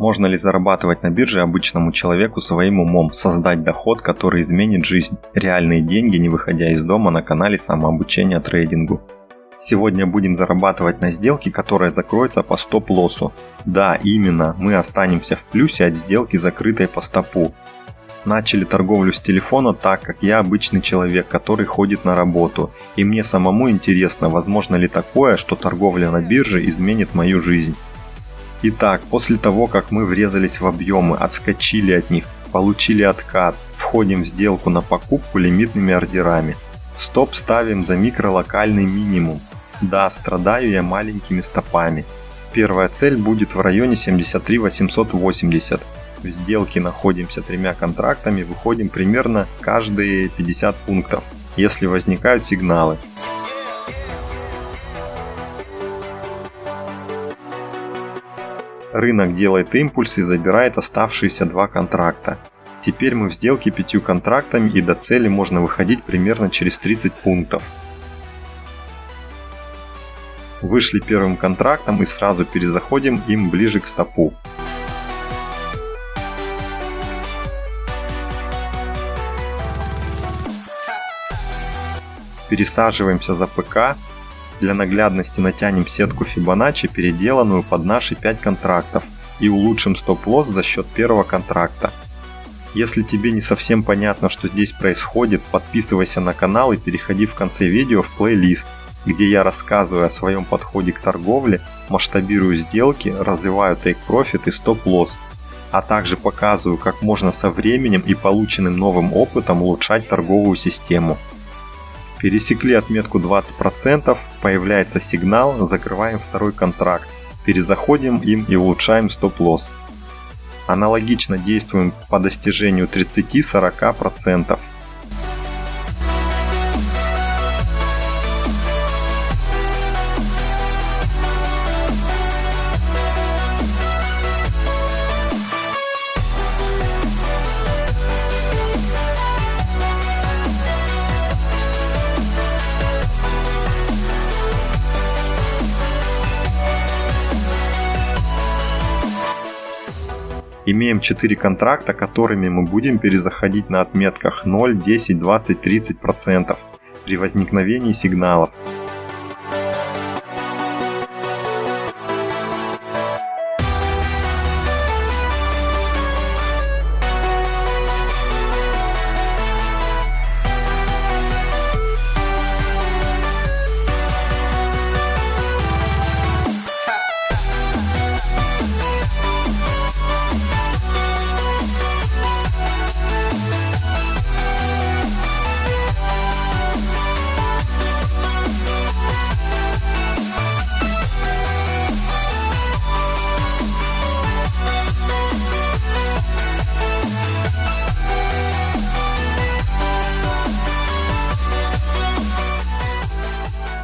Можно ли зарабатывать на бирже обычному человеку своим умом, создать доход, который изменит жизнь? Реальные деньги, не выходя из дома на канале самообучения трейдингу. Сегодня будем зарабатывать на сделке, которая закроется по стоп-лоссу. Да, именно, мы останемся в плюсе от сделки, закрытой по стопу. Начали торговлю с телефона так, как я обычный человек, который ходит на работу. И мне самому интересно, возможно ли такое, что торговля на бирже изменит мою жизнь. Итак, после того, как мы врезались в объемы, отскочили от них, получили откат, входим в сделку на покупку лимитными ордерами. Стоп ставим за микролокальный минимум. Да, страдаю я маленькими стопами. Первая цель будет в районе 73 880. В сделке находимся тремя контрактами, выходим примерно каждые 50 пунктов, если возникают сигналы. Рынок делает импульс и забирает оставшиеся два контракта. Теперь мы в сделке пятью контрактами и до цели можно выходить примерно через 30 пунктов. Вышли первым контрактом и сразу перезаходим им ближе к стопу. Пересаживаемся за ПК для наглядности натянем сетку Fibonacci, переделанную под наши 5 контрактов, и улучшим стоп-лосс за счет первого контракта. Если тебе не совсем понятно, что здесь происходит, подписывайся на канал и переходи в конце видео в плейлист, где я рассказываю о своем подходе к торговле, масштабирую сделки, развиваю Take Profit и стоп-лосс, а также показываю, как можно со временем и полученным новым опытом улучшать торговую систему. Пересекли отметку 20%, появляется сигнал, закрываем второй контракт, перезаходим им и улучшаем стоп-лосс. Аналогично действуем по достижению 30-40%. Имеем 4 контракта, которыми мы будем перезаходить на отметках 0, 10, 20, 30% при возникновении сигналов.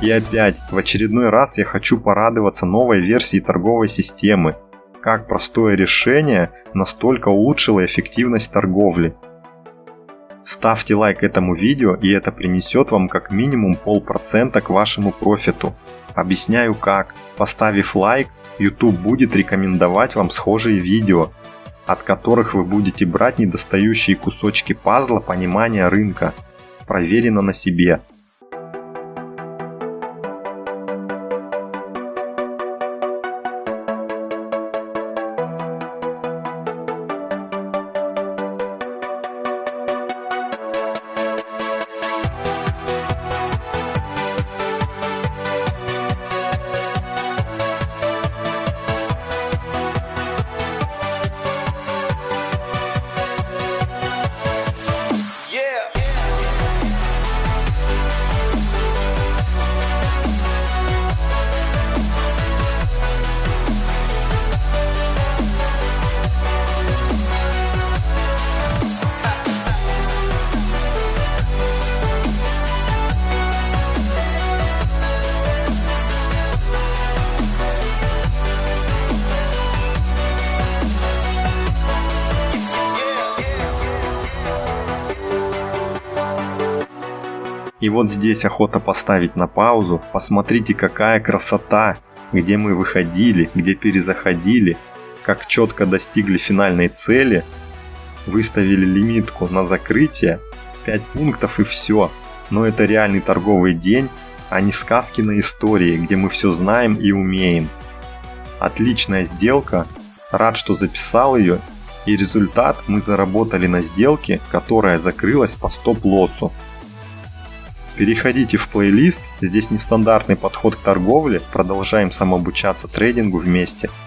И опять, в очередной раз я хочу порадоваться новой версии торговой системы. Как простое решение настолько улучшило эффективность торговли. Ставьте лайк этому видео и это принесет вам как минимум полпроцента к вашему профиту. Объясняю как. Поставив лайк, YouTube будет рекомендовать вам схожие видео, от которых вы будете брать недостающие кусочки пазла понимания рынка. Проверено на себе. И вот здесь охота поставить на паузу. Посмотрите, какая красота, где мы выходили, где перезаходили, как четко достигли финальной цели, выставили лимитку на закрытие, 5 пунктов и все. Но это реальный торговый день, а не сказки на истории, где мы все знаем и умеем. Отличная сделка, рад, что записал ее, и результат мы заработали на сделке, которая закрылась по стоп-лоссу. Переходите в плейлист, здесь нестандартный подход к торговле, продолжаем самообучаться трейдингу вместе –